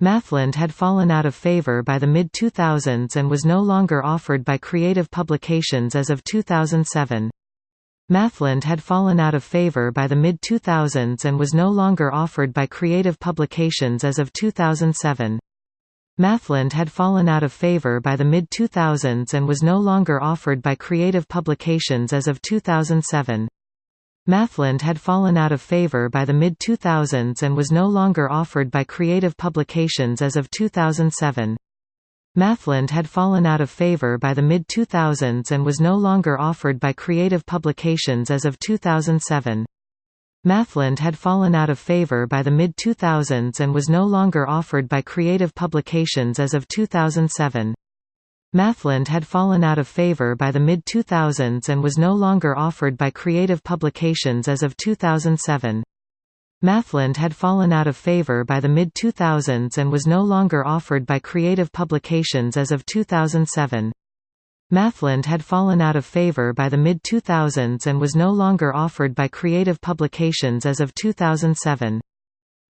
Mathland had fallen out of favor by the mid-2000s and was no longer offered by Creative Publications as of 2007. Mathland had fallen out of favor by the mid-2000s and was no longer offered by Creative Publications as of 2007. Mathland had fallen out of favor by the mid-2000s and was no longer offered by Creative Publications as of 2007. Mathland had fallen out of favor by the mid-2000s and was no longer offered by Creative Publications as of 2007. Mathland had fallen out of favor by the mid-2000s and was no longer offered by Creative Publications as of 2007. Mathland had fallen out of favor by the mid-2000s and was no longer offered by Creative Publications as of 2007. Mathland had fallen out of favor by the mid-2000s and was no longer offered by Creative Publications as of 2007. Mathland had fallen out of favor by the mid-2000s and was no longer offered by Creative Publications as of 2007. Mathland had fallen out of favor by the mid-2000s and was no longer offered by Creative Publications as of 2007.